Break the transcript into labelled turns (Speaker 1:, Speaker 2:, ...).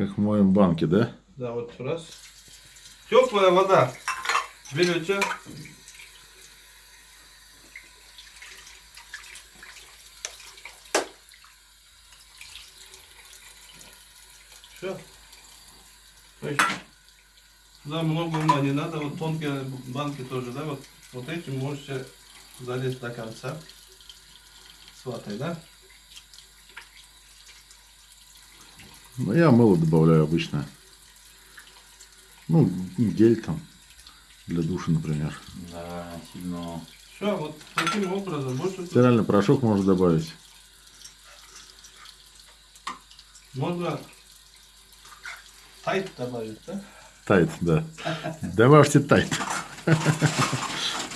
Speaker 1: Как моем банки, да?
Speaker 2: Да, вот раз. Теплая вода. Берете. Все. Туда много ума не надо, вот тонкие банки тоже, да, вот, вот этим можете залезть до конца с ватой, да?
Speaker 1: Ну, я мыло добавляю обычно. Ну, гель там. Для душа, например.
Speaker 3: Да, сильно.
Speaker 2: Все, вот таким образом больше
Speaker 1: Стиральный порошок можно добавить.
Speaker 2: можно тайт добавить, да?
Speaker 1: Тайт, да. Добавьте тайт.